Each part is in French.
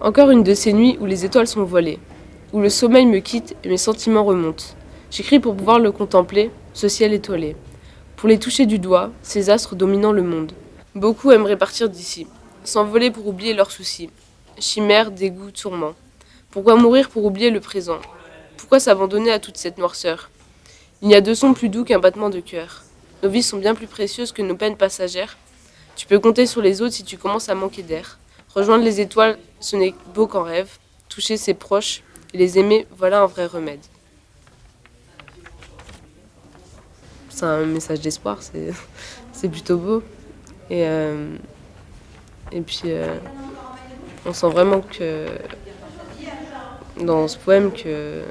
Encore une de ces nuits où les étoiles sont voilées, où le sommeil me quitte et mes sentiments remontent. J'écris pour pouvoir le contempler, ce ciel étoilé. Pour les toucher du doigt, ces astres dominant le monde. Beaucoup aimeraient partir d'ici, s'envoler pour oublier leurs soucis. Chimères, dégoûts, tourments. Pourquoi mourir pour oublier le présent? Pourquoi s'abandonner à toute cette noirceur? Il n'y a de son plus doux qu'un battement de cœur. Nos vies sont bien plus précieuses que nos peines passagères. Tu peux compter sur les autres si tu commences à manquer d'air. Rejoindre les étoiles, ce n'est beau qu'en rêve. Toucher ses proches et les aimer, voilà un vrai remède. C'est un message d'espoir, c'est plutôt beau. Et, euh, et puis, euh, on sent vraiment que dans ce poème que,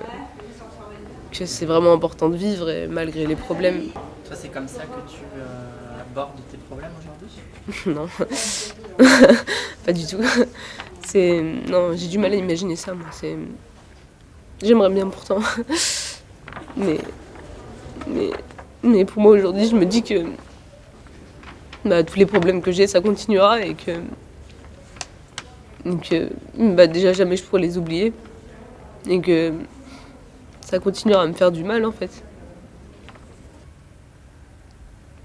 c'est vraiment important de vivre malgré les problèmes. Toi, c'est comme ça que tu euh, tes problèmes aujourd'hui Non, pas du tout. C'est non, j'ai du mal à imaginer ça. Moi, c'est j'aimerais bien pourtant, mais mais pour moi aujourd'hui, je me dis que bah, tous les problèmes que j'ai, ça continuera et que donc bah, déjà jamais je pourrais les oublier et que ça continuera à me faire du mal en fait.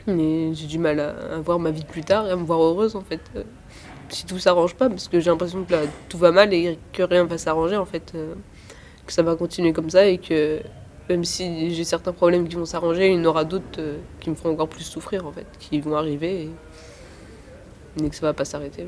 Mais j'ai du mal à, voir ma vie de plus tard et à me voir heureuse en fait. Euh, si tout s'arrange pas, parce que j'ai l'impression que là tout va mal et que rien va s'arranger en fait. Euh, que ça va continuer comme ça et que même si j'ai certains problèmes qui vont s'arranger, il y en aura d'autres euh, qui me feront encore plus souffrir en fait, qui vont arriver et, et que ça va pas s'arrêter.